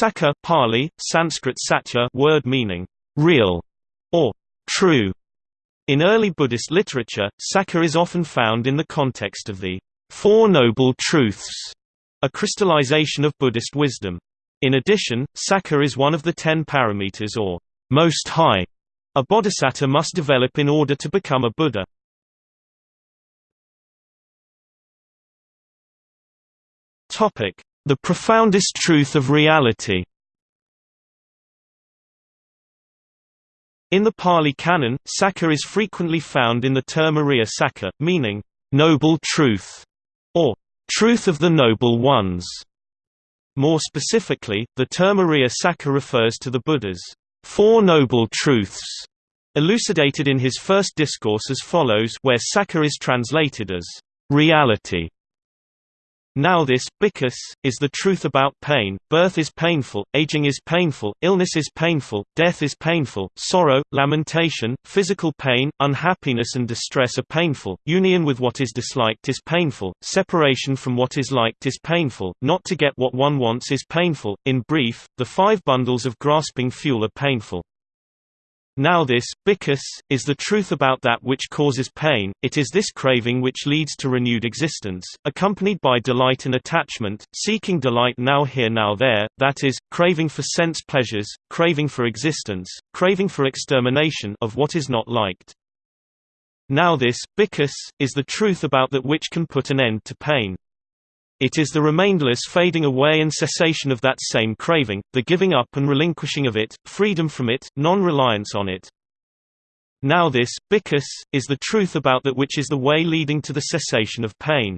Sacca Pali, Sanskrit satya word meaning real or true. In early Buddhist literature, Sacca is often found in the context of the Four Noble Truths, a crystallization of Buddhist wisdom. In addition, Sacca is one of the ten parameters or most high a bodhisattva must develop in order to become a Buddha. The profoundest truth of reality In the Pali Canon, Sacca is frequently found in the term Ariya Sacca, meaning, noble truth, or truth of the noble ones. More specifically, the term Sacca refers to the Buddha's Four Noble Truths, elucidated in his first discourse as follows where Sacca is translated as reality. Now this, bhikkhu, is the truth about pain, birth is painful, aging is painful, illness is painful, death is painful, sorrow, lamentation, physical pain, unhappiness and distress are painful, union with what is disliked is painful, separation from what is liked is painful, not to get what one wants is painful, in brief, the five bundles of grasping fuel are painful. Now this, bhikkhu, is the truth about that which causes pain, it is this craving which leads to renewed existence, accompanied by delight and attachment, seeking delight now here now there, that is, craving for sense pleasures, craving for existence, craving for extermination of what is not liked. Now this, bhikkhu, is the truth about that which can put an end to pain. It is the remainderless fading away and cessation of that same craving, the giving up and relinquishing of it, freedom from it, non-reliance on it. Now this, bhikkhu, is the truth about that which is the way leading to the cessation of pain.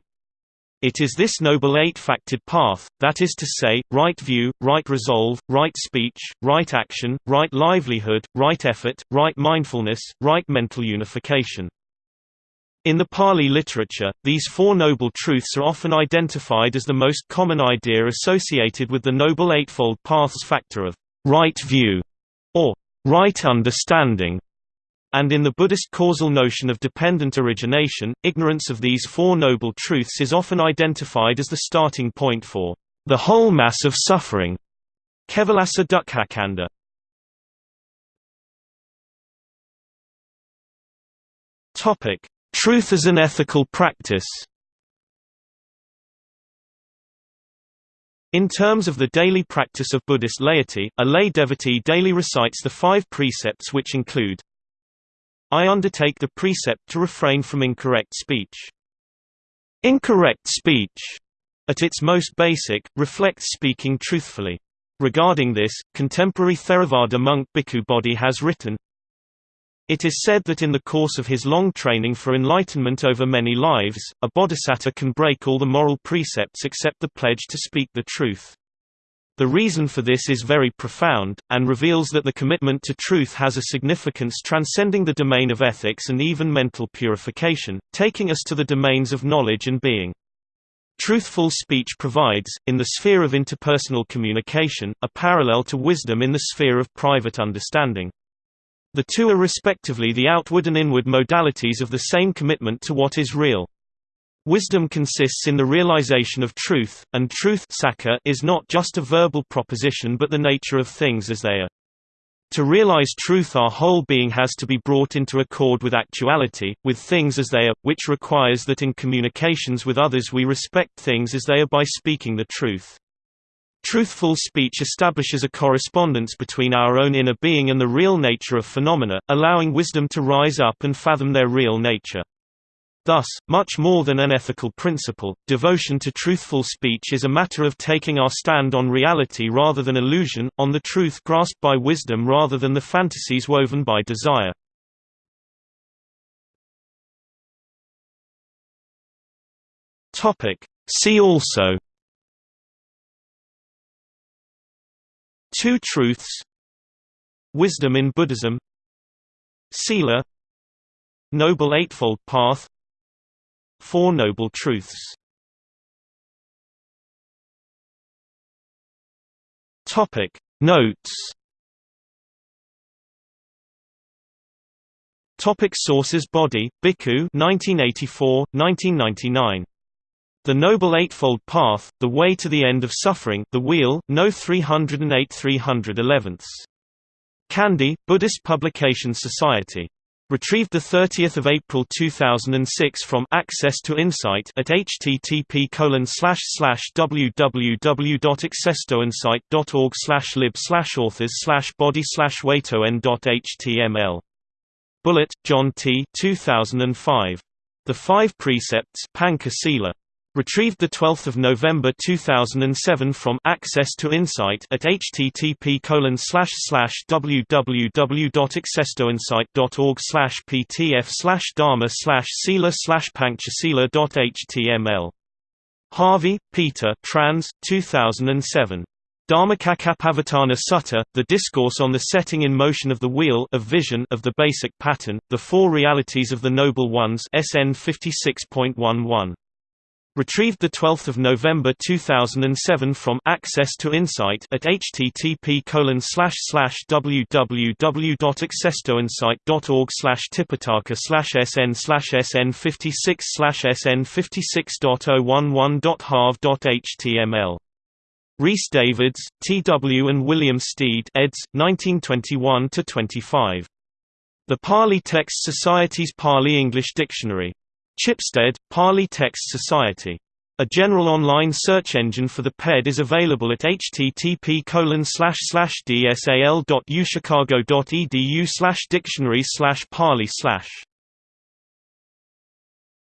It is this noble eight-facted path, that is to say, right view, right resolve, right speech, right action, right livelihood, right effort, right mindfulness, right mental unification. In the Pali literature, these Four Noble Truths are often identified as the most common idea associated with the Noble Eightfold Path's factor of right view, or right understanding. And in the Buddhist causal notion of dependent origination, ignorance of these Four Noble Truths is often identified as the starting point for the whole mass of suffering. Kevalasa Dukkhakanda. Topic: Truth as an ethical practice In terms of the daily practice of Buddhist laity, a lay devotee daily recites the five precepts which include I undertake the precept to refrain from incorrect speech. Incorrect speech, at its most basic, reflects speaking truthfully. Regarding this, contemporary Theravada monk Bhikkhu Bodhi has written, it is said that in the course of his long training for enlightenment over many lives, a bodhisattva can break all the moral precepts except the pledge to speak the truth. The reason for this is very profound, and reveals that the commitment to truth has a significance transcending the domain of ethics and even mental purification, taking us to the domains of knowledge and being. Truthful speech provides, in the sphere of interpersonal communication, a parallel to wisdom in the sphere of private understanding. The two are respectively the outward and inward modalities of the same commitment to what is real. Wisdom consists in the realization of truth, and truth is not just a verbal proposition but the nature of things as they are. To realize truth our whole being has to be brought into accord with actuality, with things as they are, which requires that in communications with others we respect things as they are by speaking the truth. Truthful speech establishes a correspondence between our own inner being and the real nature of phenomena, allowing wisdom to rise up and fathom their real nature. Thus, much more than an ethical principle, devotion to truthful speech is a matter of taking our stand on reality rather than illusion, on the truth grasped by wisdom rather than the fantasies woven by desire. See also Two Truths Wisdom in Buddhism Sila Noble Eightfold Path Four Noble Truths. Topic Notes. Topic Sources Bodhi, Bhikkhu 1984, 1999 The Noble Eightfold Path, The Way to the End of Suffering The Wheel, No 308 311. Kandy, Buddhist Publication Society. Retrieved 30 April 2006 from Access to Insight at http www.accesstoinsight.org lib authors bodhi waitoen.html. Bullitt, John T. 2005. The Five Precepts Panca Sila. Retrieved 12 November 2007 from Access to Insight at http www.accesstoinsight.org ptf dharma sila pankchasila.html. Harvey, Peter trans, 2007. Dhammacakkappavattana Sutta, The Discourse on the Setting in Motion of the Wheel of Vision of the Basic Pattern, The Four Realities of the Noble Ones SN 56.11 Retrieved 12 November 2007 from Access to Insight at http www.accesstoinsight.org tipitaka sn sn 56 sn 56.011.harv.html. Rhys Davids, T. W. and William Stede eds. 1921–25. The Pali Text Society's Pali English Dictionary. Chipstead, Pali Text Society. A general online search engine for the PED is available at http dsal.uchicago.edu dictionaries pali